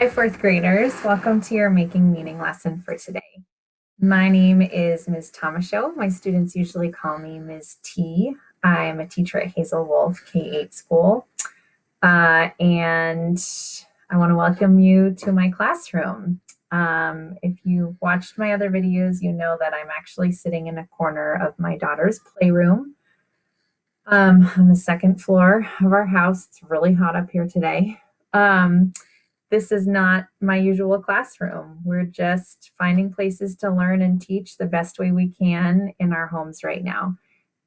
Hi, fourth graders. Welcome to your making meaning lesson for today. My name is Ms. Tomashow. My students usually call me Ms. T. I'm a teacher at Hazel Wolf K-8 school. Uh, and I want to welcome you to my classroom. Um, if you've watched my other videos, you know that I'm actually sitting in a corner of my daughter's playroom um, on the second floor of our house. It's really hot up here today. Um, this is not my usual classroom. We're just finding places to learn and teach the best way we can in our homes right now.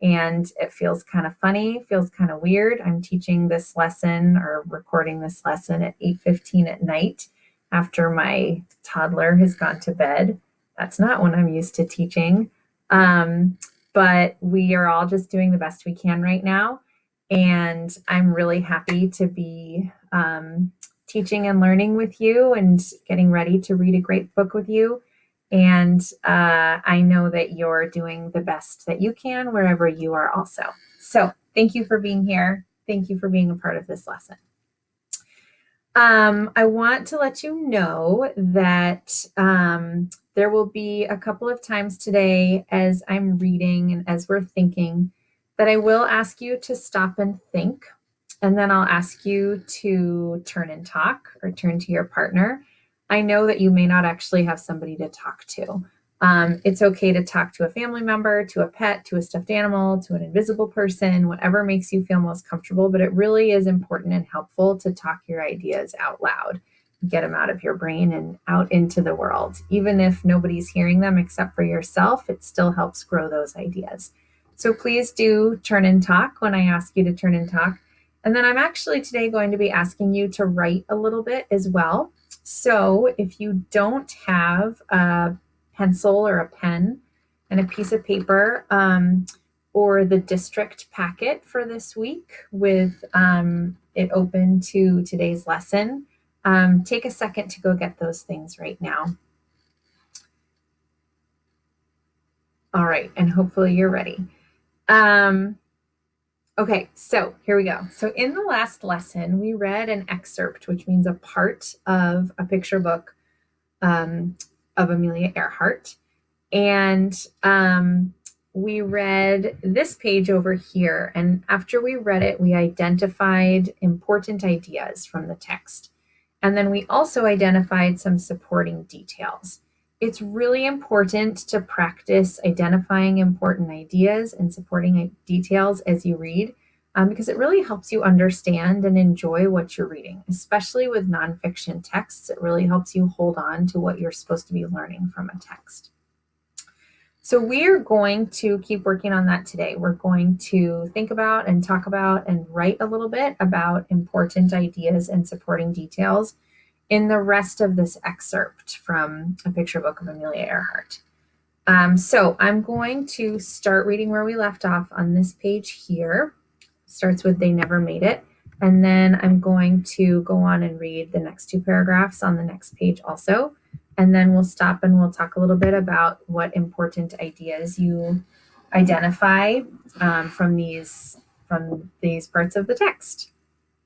And it feels kind of funny, feels kind of weird. I'm teaching this lesson or recording this lesson at 8.15 at night after my toddler has gone to bed. That's not when I'm used to teaching. Um, but we are all just doing the best we can right now. And I'm really happy to be um, teaching and learning with you and getting ready to read a great book with you. And uh, I know that you're doing the best that you can wherever you are also. So thank you for being here. Thank you for being a part of this lesson. Um, I want to let you know that um, there will be a couple of times today as I'm reading and as we're thinking that I will ask you to stop and think and then I'll ask you to turn and talk or turn to your partner. I know that you may not actually have somebody to talk to. Um, it's okay to talk to a family member, to a pet, to a stuffed animal, to an invisible person, whatever makes you feel most comfortable. But it really is important and helpful to talk your ideas out loud, get them out of your brain and out into the world. Even if nobody's hearing them except for yourself, it still helps grow those ideas. So please do turn and talk when I ask you to turn and talk. And then I'm actually today going to be asking you to write a little bit as well. So if you don't have a pencil or a pen and a piece of paper um, or the district packet for this week with um, it open to today's lesson, um, take a second to go get those things right now. All right, and hopefully you're ready. Um, Okay, so here we go. So in the last lesson, we read an excerpt, which means a part of a picture book um, of Amelia Earhart. And um, we read this page over here. And after we read it, we identified important ideas from the text. And then we also identified some supporting details. It's really important to practice identifying important ideas and supporting details as you read um, because it really helps you understand and enjoy what you're reading, especially with nonfiction texts. It really helps you hold on to what you're supposed to be learning from a text. So we are going to keep working on that today. We're going to think about and talk about and write a little bit about important ideas and supporting details in the rest of this excerpt from a picture book of Amelia Earhart. Um, so I'm going to start reading where we left off on this page here. Starts with they never made it. And then I'm going to go on and read the next two paragraphs on the next page also. And then we'll stop and we'll talk a little bit about what important ideas you identify um, from these from these parts of the text.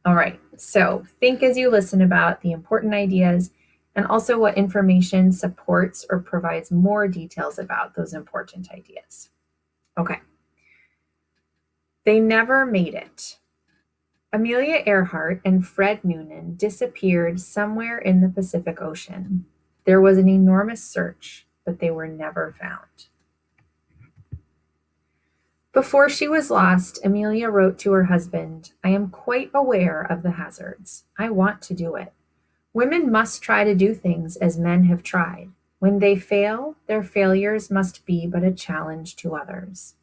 All right, so think as you listen about the important ideas and also what information supports or provides more details about those important ideas. Okay. They never made it. Amelia Earhart and Fred Noonan disappeared somewhere in the Pacific Ocean. There was an enormous search, but they were never found. Before she was lost, Amelia wrote to her husband, I am quite aware of the hazards. I want to do it. Women must try to do things as men have tried. When they fail, their failures must be but a challenge to others.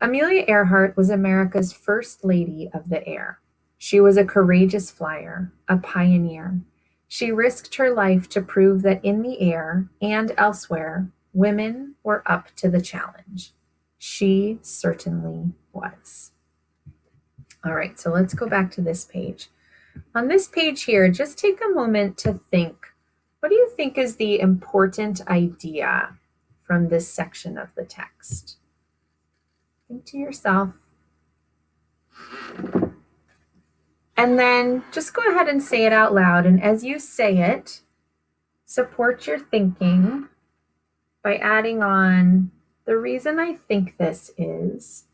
Amelia Earhart was America's first lady of the air. She was a courageous flyer, a pioneer. She risked her life to prove that in the air and elsewhere, women were up to the challenge. She certainly was. All right, so let's go back to this page. On this page here, just take a moment to think, what do you think is the important idea from this section of the text? Think to yourself. And then just go ahead and say it out loud. And as you say it, support your thinking by adding on the reason I think this is.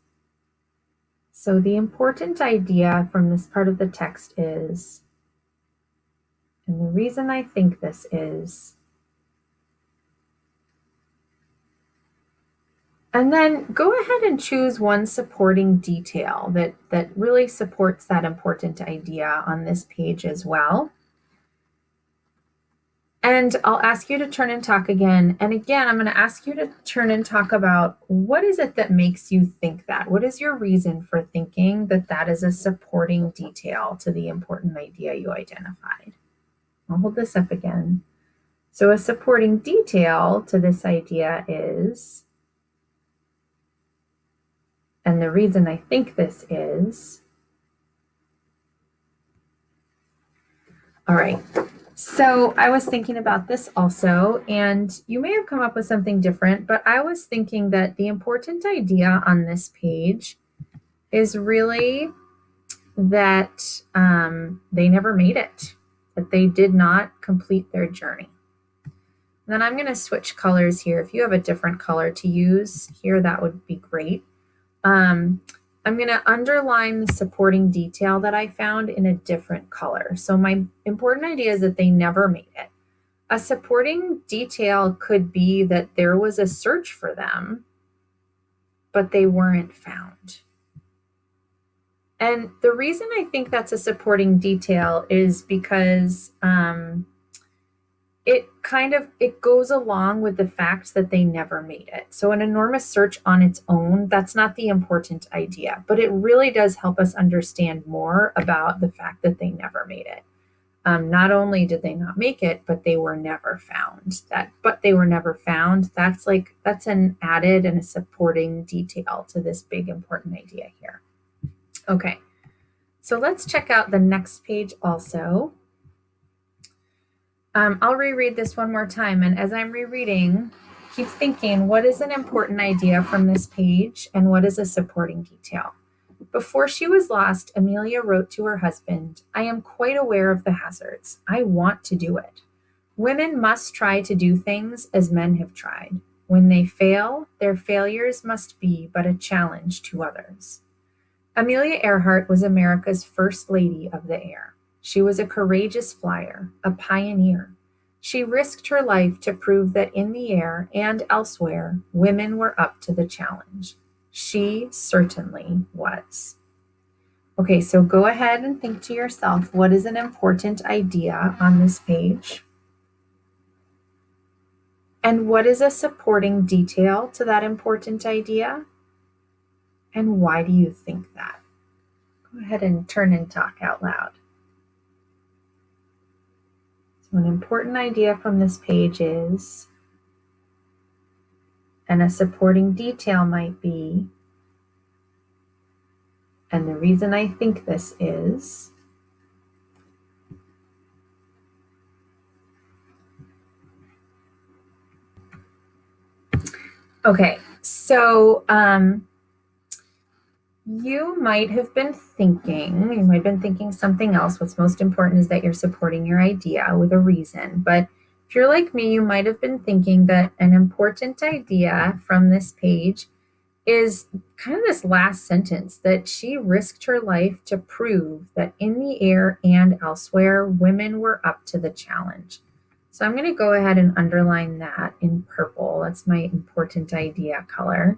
So the important idea from this part of the text is, and the reason I think this is, And then go ahead and choose one supporting detail that, that really supports that important idea on this page as well. And I'll ask you to turn and talk again. And again, I'm going to ask you to turn and talk about what is it that makes you think that? What is your reason for thinking that that is a supporting detail to the important idea you identified? I'll hold this up again. So a supporting detail to this idea is and the reason I think this is, all right, so I was thinking about this also, and you may have come up with something different, but I was thinking that the important idea on this page is really that um, they never made it, that they did not complete their journey. Then I'm going to switch colors here. If you have a different color to use here, that would be great. Um, I'm going to underline the supporting detail that I found in a different color. So my important idea is that they never made it. A supporting detail could be that there was a search for them, but they weren't found. And the reason I think that's a supporting detail is because um, it kind of it goes along with the fact that they never made it. So an enormous search on its own that's not the important idea but it really does help us understand more about the fact that they never made it. Um, not only did they not make it but they were never found. That but they were never found. That's like that's an added and a supporting detail to this big important idea here. Okay. So let's check out the next page also um, I'll reread this one more time. And as I'm rereading, keep thinking, what is an important idea from this page and what is a supporting detail? Before she was lost, Amelia wrote to her husband, I am quite aware of the hazards. I want to do it. Women must try to do things as men have tried. When they fail, their failures must be but a challenge to others. Amelia Earhart was America's first lady of the air. She was a courageous flyer, a pioneer. She risked her life to prove that in the air and elsewhere, women were up to the challenge. She certainly was. Okay, so go ahead and think to yourself what is an important idea on this page? And what is a supporting detail to that important idea? And why do you think that? Go ahead and turn and talk out loud. An important idea from this page is, and a supporting detail might be, and the reason I think this is, okay, so um, you might have been thinking, you might have been thinking something else. What's most important is that you're supporting your idea with a reason. But if you're like me, you might have been thinking that an important idea from this page is kind of this last sentence that she risked her life to prove that in the air and elsewhere, women were up to the challenge. So I'm going to go ahead and underline that in purple. That's my important idea color.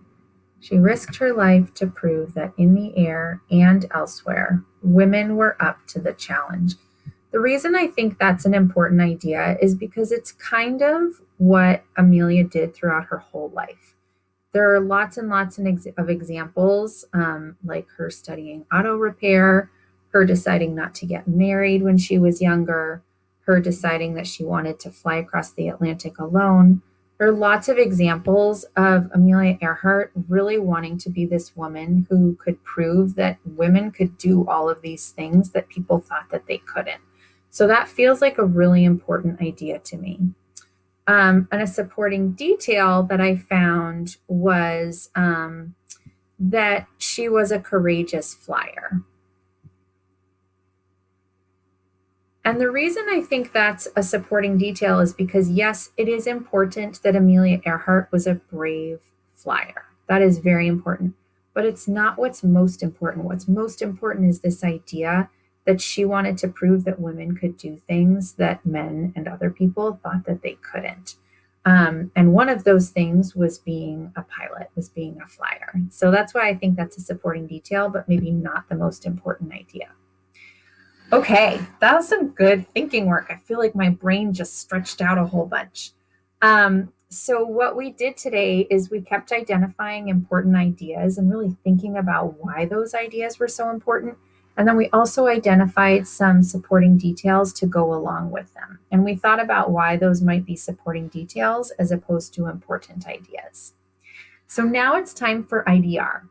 She risked her life to prove that in the air and elsewhere, women were up to the challenge. The reason I think that's an important idea is because it's kind of what Amelia did throughout her whole life. There are lots and lots of examples, um, like her studying auto repair, her deciding not to get married when she was younger, her deciding that she wanted to fly across the Atlantic alone, there are lots of examples of Amelia Earhart really wanting to be this woman who could prove that women could do all of these things that people thought that they couldn't. So that feels like a really important idea to me. Um, and a supporting detail that I found was um, that she was a courageous flyer. And the reason I think that's a supporting detail is because, yes, it is important that Amelia Earhart was a brave flyer. That is very important. But it's not what's most important. What's most important is this idea that she wanted to prove that women could do things that men and other people thought that they couldn't. Um, and one of those things was being a pilot, was being a flyer. So that's why I think that's a supporting detail, but maybe not the most important idea. Okay, that was some good thinking work. I feel like my brain just stretched out a whole bunch. Um, so what we did today is we kept identifying important ideas and really thinking about why those ideas were so important. And then we also identified some supporting details to go along with them. And we thought about why those might be supporting details as opposed to important ideas. So now it's time for IDR.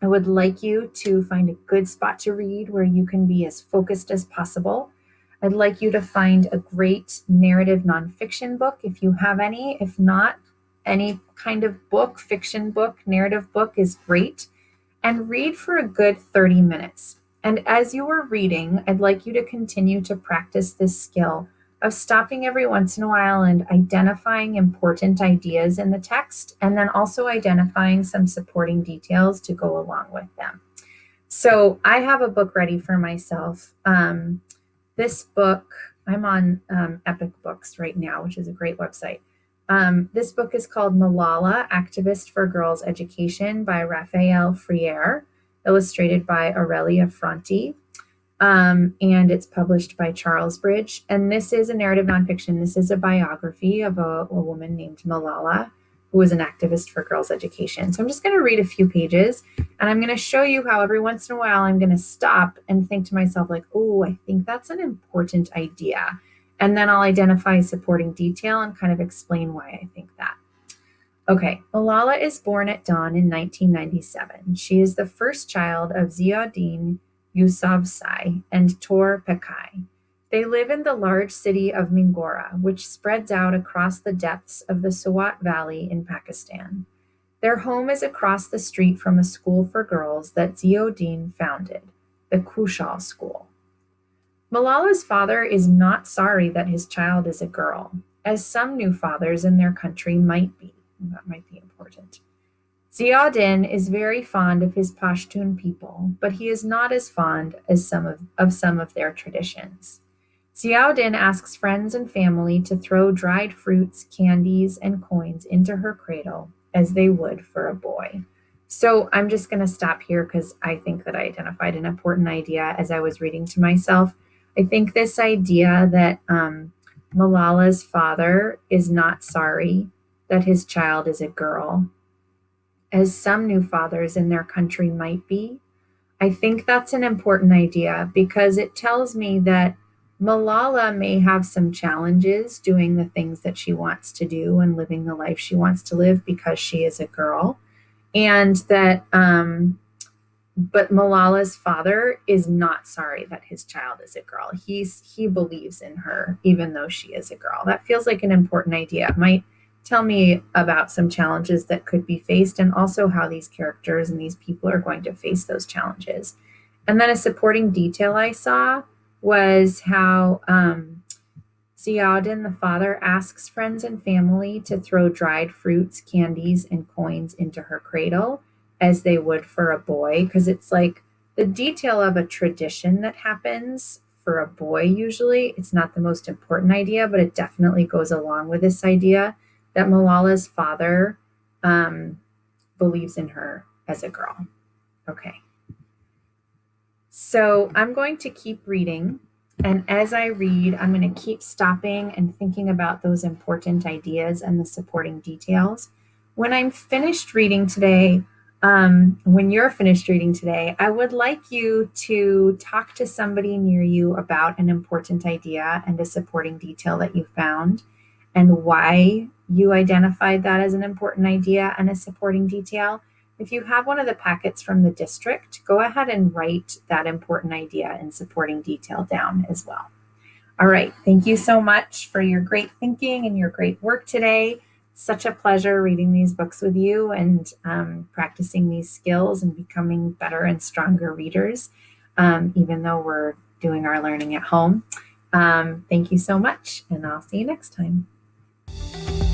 I would like you to find a good spot to read where you can be as focused as possible. I'd like you to find a great narrative nonfiction book if you have any. If not, any kind of book, fiction book, narrative book is great. And read for a good 30 minutes. And as you are reading, I'd like you to continue to practice this skill of stopping every once in a while and identifying important ideas in the text, and then also identifying some supporting details to go along with them. So I have a book ready for myself. Um, this book, I'm on um, Epic Books right now, which is a great website. Um, this book is called Malala, Activist for Girls Education by Raphael Frier, illustrated by Aurelia Fronty. Um, and it's published by Charlesbridge. And this is a narrative nonfiction. This is a biography of a, a woman named Malala, who was an activist for girls' education. So I'm just going to read a few pages and I'm going to show you how every once in a while I'm going to stop and think to myself, like, oh, I think that's an important idea. And then I'll identify supporting detail and kind of explain why I think that. Okay, Malala is born at dawn in 1997. She is the first child of Ziauddin Yousafzai, and Tor Pekai. They live in the large city of Mingora, which spreads out across the depths of the Swat Valley in Pakistan. Their home is across the street from a school for girls that Ziauddin founded, the Khushal School. Malala's father is not sorry that his child is a girl, as some new fathers in their country might be. That might be important. Ziauddin is very fond of his Pashtun people, but he is not as fond as some of, of some of their traditions. Ziauddin asks friends and family to throw dried fruits, candies, and coins into her cradle as they would for a boy. So I'm just going to stop here because I think that I identified an important idea as I was reading to myself. I think this idea that um, Malala's father is not sorry that his child is a girl as some new fathers in their country might be. I think that's an important idea because it tells me that Malala may have some challenges doing the things that she wants to do and living the life she wants to live because she is a girl. And that, um, but Malala's father is not sorry that his child is a girl. He's, he believes in her, even though she is a girl. That feels like an important idea. It might tell me about some challenges that could be faced and also how these characters and these people are going to face those challenges. And then a supporting detail I saw was how um, Ziauddin, the father, asks friends and family to throw dried fruits, candies, and coins into her cradle as they would for a boy, because it's like the detail of a tradition that happens for a boy usually. It's not the most important idea, but it definitely goes along with this idea that Malala's father um, believes in her as a girl. Okay. So I'm going to keep reading. And as I read, I'm going to keep stopping and thinking about those important ideas and the supporting details. When I'm finished reading today, um, when you're finished reading today, I would like you to talk to somebody near you about an important idea and a supporting detail that you found and why you identified that as an important idea and a supporting detail. If you have one of the packets from the district, go ahead and write that important idea and supporting detail down as well. All right, thank you so much for your great thinking and your great work today. Such a pleasure reading these books with you and um, practicing these skills and becoming better and stronger readers, um, even though we're doing our learning at home. Um, thank you so much, and I'll see you next time. Thank you.